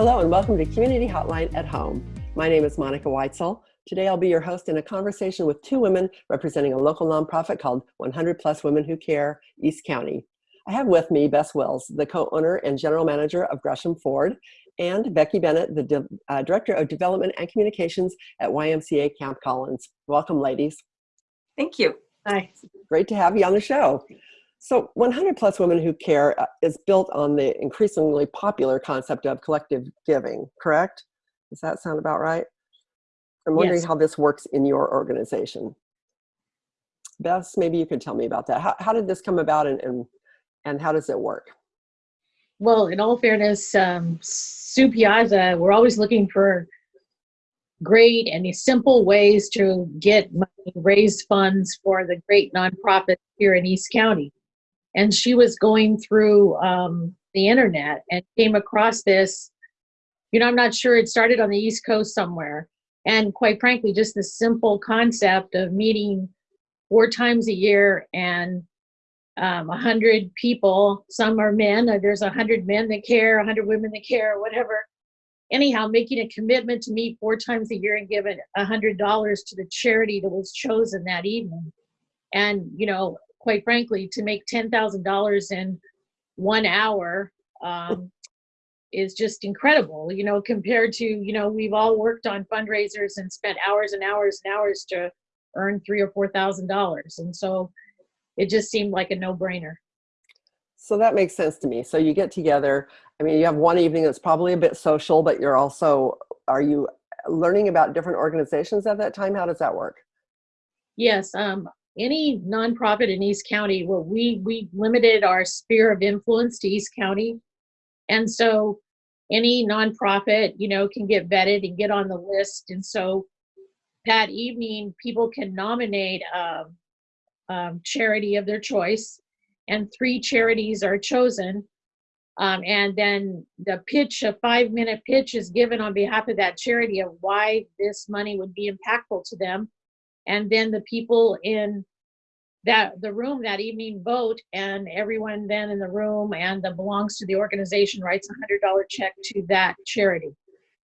Hello and welcome to Community Hotline at Home. My name is Monica Weitzel. Today I'll be your host in a conversation with two women representing a local nonprofit called 100 Plus Women Who Care East County. I have with me Bess Wills, the co-owner and general manager of Gresham Ford, and Becky Bennett, the uh, director of development and communications at YMCA Camp Collins. Welcome, ladies. Thank you. Hi. Great to have you on the show. So 100 Plus Women Who Care uh, is built on the increasingly popular concept of collective giving, correct? Does that sound about right? I'm wondering yes. how this works in your organization. Bess, maybe you could tell me about that. How, how did this come about and, and, and how does it work? Well, in all fairness, um, Sue Piazza, we're always looking for great and simple ways to get money, raise funds for the great nonprofits here in East County and she was going through um, the internet and came across this you know i'm not sure it started on the east coast somewhere. And quite frankly just the simple concept of meeting four times a year and um, a um, hundred people some are men there's a hundred men that care a hundred women that care whatever. Anyhow making a commitment to meet four times a year and hundred dollars to the charity that was chosen that evening. And you know quite frankly, to make $10,000 in one hour um, is just incredible, you know, compared to, you know, we've all worked on fundraisers and spent hours and hours and hours to earn three or four thousand dollars. And so it just seemed like a no brainer. So that makes sense to me. So you get together, I mean, you have one evening that's probably a bit social, but you're also, are you learning about different organizations at that time? How does that work? Yes, um, any nonprofit in East County, well, we we limited our sphere of influence to East County, and so any nonprofit, you know, can get vetted and get on the list. And so that evening, people can nominate a, a charity of their choice, and three charities are chosen. Um, and then the pitch, a five minute pitch, is given on behalf of that charity of why this money would be impactful to them and then the people in that the room that evening vote and everyone then in the room and that belongs to the organization writes a hundred dollar check to that charity.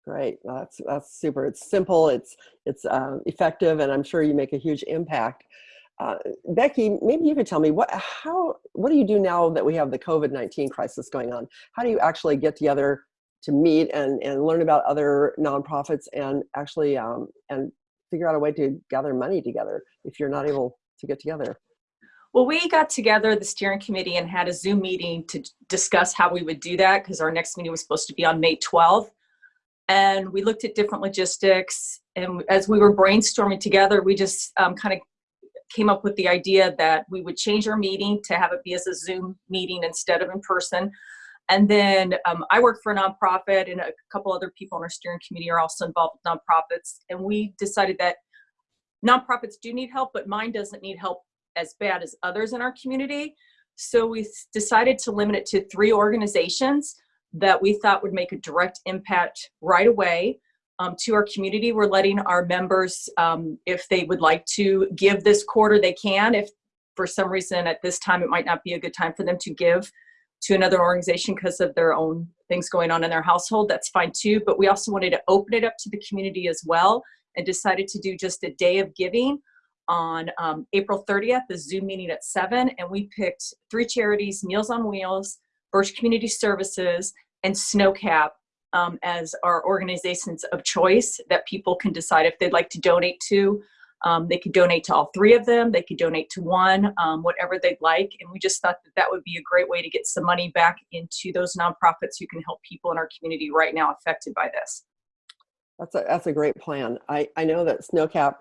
Great. That's that's super. It's simple. It's it's uh, effective and i'm sure you make a huge impact. Uh, becky maybe you could tell me what how what do you do now that we have the covid-19 crisis going on? How do you actually get together to meet and and learn about other nonprofits and actually um, and figure out a way to gather money together if you're not able to get together? Well, we got together, the steering committee, and had a Zoom meeting to discuss how we would do that because our next meeting was supposed to be on May 12th. And we looked at different logistics. And as we were brainstorming together, we just um, kind of came up with the idea that we would change our meeting to have it be as a Zoom meeting instead of in person. And then um, I work for a nonprofit and a couple other people on our steering committee are also involved with nonprofits. And we decided that nonprofits do need help, but mine doesn't need help as bad as others in our community. So we decided to limit it to three organizations that we thought would make a direct impact right away um, to our community. We're letting our members, um, if they would like to give this quarter, they can. If for some reason at this time it might not be a good time for them to give to another organization because of their own things going on in their household, that's fine too. But we also wanted to open it up to the community as well and decided to do just a day of giving on um, April 30th, the Zoom meeting at 7. And we picked three charities Meals on Wheels, Birch Community Services, and Snowcap um, as our organizations of choice that people can decide if they'd like to donate to. Um, they could donate to all three of them. They could donate to one, um, whatever they'd like. And we just thought that that would be a great way to get some money back into those nonprofits who can help people in our community right now affected by this. That's a, that's a great plan. I, I know that Snowcap,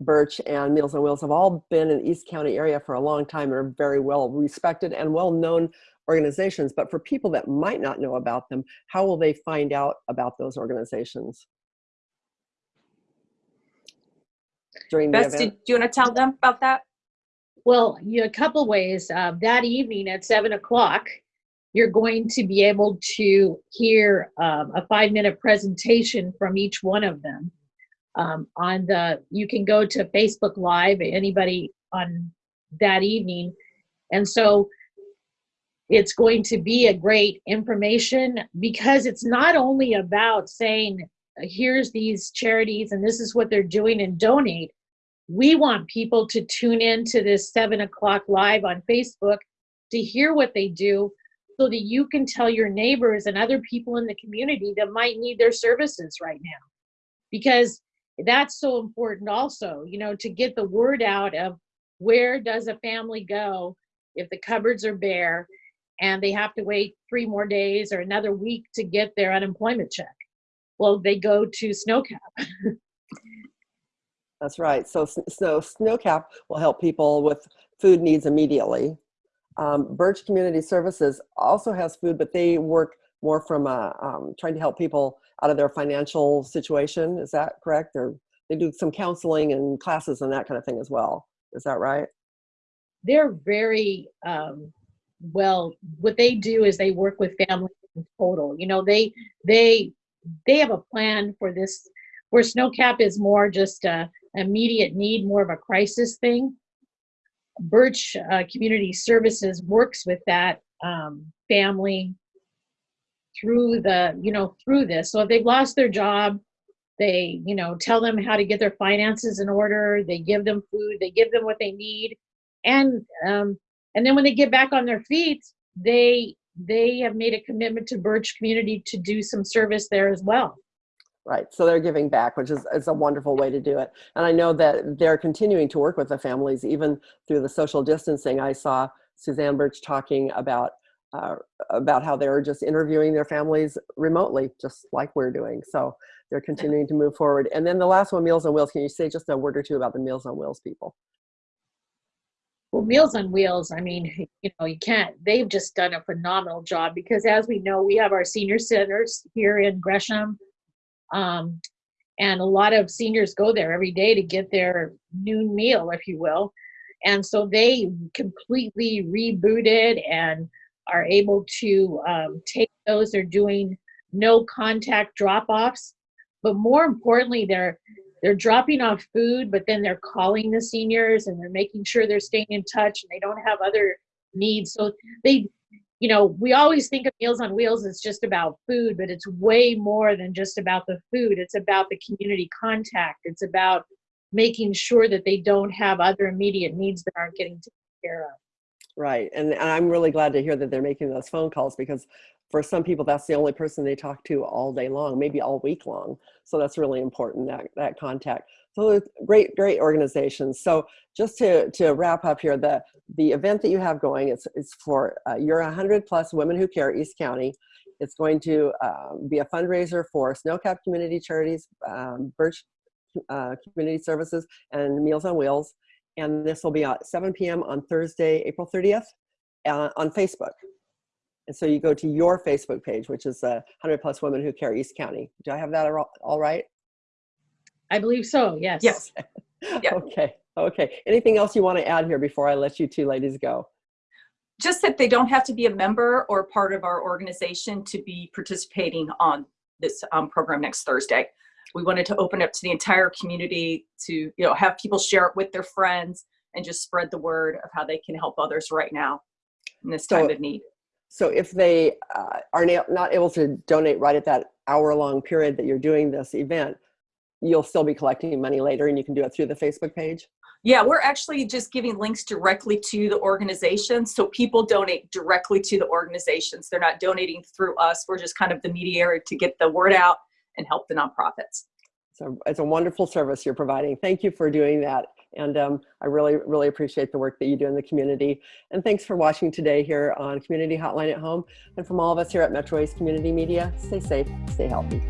Birch, and Meals on Wheels have all been in the East County area for a long time and are very well respected and well known organizations. But for people that might not know about them, how will they find out about those organizations? During the Bess, event? do you want to tell them about that? Well, you know, a couple ways. Uh, that evening at seven o'clock, you're going to be able to hear um, a five minute presentation from each one of them. Um, on the, you can go to Facebook Live, anybody on that evening. And so it's going to be a great information because it's not only about saying, here's these charities and this is what they're doing and donate. We want people to tune in to this seven o'clock live on Facebook to hear what they do so that you can tell your neighbors and other people in the community that might need their services right now. Because that's so important also, you know, to get the word out of where does a family go if the cupboards are bare and they have to wait three more days or another week to get their unemployment check. Well, they go to SnowCap. That's right. So, so SnowCap will help people with food needs immediately. Um, Birch Community Services also has food, but they work more from uh, um, trying to help people out of their financial situation. Is that correct? Or they do some counseling and classes and that kind of thing as well. Is that right? They're very um, well. What they do is they work with families in total. You know, they they they have a plan for this. Where SnowCap is more just a immediate need, more of a crisis thing. Birch uh, Community Services works with that um, family through the, you know, through this. So if they've lost their job, they, you know, tell them how to get their finances in order. They give them food. They give them what they need, and um, and then when they get back on their feet, they they have made a commitment to Birch Community to do some service there as well. Right, so they're giving back, which is, is a wonderful way to do it. And I know that they're continuing to work with the families, even through the social distancing. I saw Suzanne Birch talking about uh, about how they're just interviewing their families remotely, just like we're doing. So they're continuing to move forward. And then the last one, Meals on Wheels. Can you say just a word or two about the Meals on Wheels people? Well, Meals on Wheels, I mean, you know, you can't, they've just done a phenomenal job because as we know, we have our senior centers here in Gresham. Um, and a lot of seniors go there every day to get their noon meal, if you will. And so they completely rebooted and are able to um, take those. They're doing no contact drop offs, but more importantly, they're they're dropping off food, but then they're calling the seniors and they're making sure they're staying in touch and they don't have other needs. So they, you know, we always think of Meals on Wheels as just about food, but it's way more than just about the food. It's about the community contact. It's about making sure that they don't have other immediate needs that aren't getting taken care of. Right, and, and I'm really glad to hear that they're making those phone calls because for some people that's the only person they talk to all day long, maybe all week long. So that's really important, that, that contact. So great, great organizations. So just to, to wrap up here, the, the event that you have going, it's, it's for uh, your 100 plus Women Who Care East County. It's going to uh, be a fundraiser for SnowCap Community Charities, um, Birch uh, Community Services, and Meals on Wheels and this will be at 7 p.m. on Thursday, April 30th uh, on Facebook. And so you go to your Facebook page, which is uh, 100 plus women who care East County. Do I have that all right? I believe so, yes. Yes. yeah. Okay, okay. Anything else you want to add here before I let you two ladies go? Just that they don't have to be a member or part of our organization to be participating on this um, program next Thursday. We wanted to open up to the entire community to, you know, have people share it with their friends and just spread the word of how they can help others right now in this time so, of need. So if they uh, are not able to donate right at that hour long period that you're doing this event, you'll still be collecting money later and you can do it through the Facebook page? Yeah, we're actually just giving links directly to the organizations. So people donate directly to the organizations. They're not donating through us. We're just kind of the mediator to get the word out and help the nonprofits. So it's a wonderful service you're providing. Thank you for doing that. And um, I really, really appreciate the work that you do in the community. And thanks for watching today here on Community Hotline at Home. And from all of us here at Metro East Community Media, stay safe, stay healthy.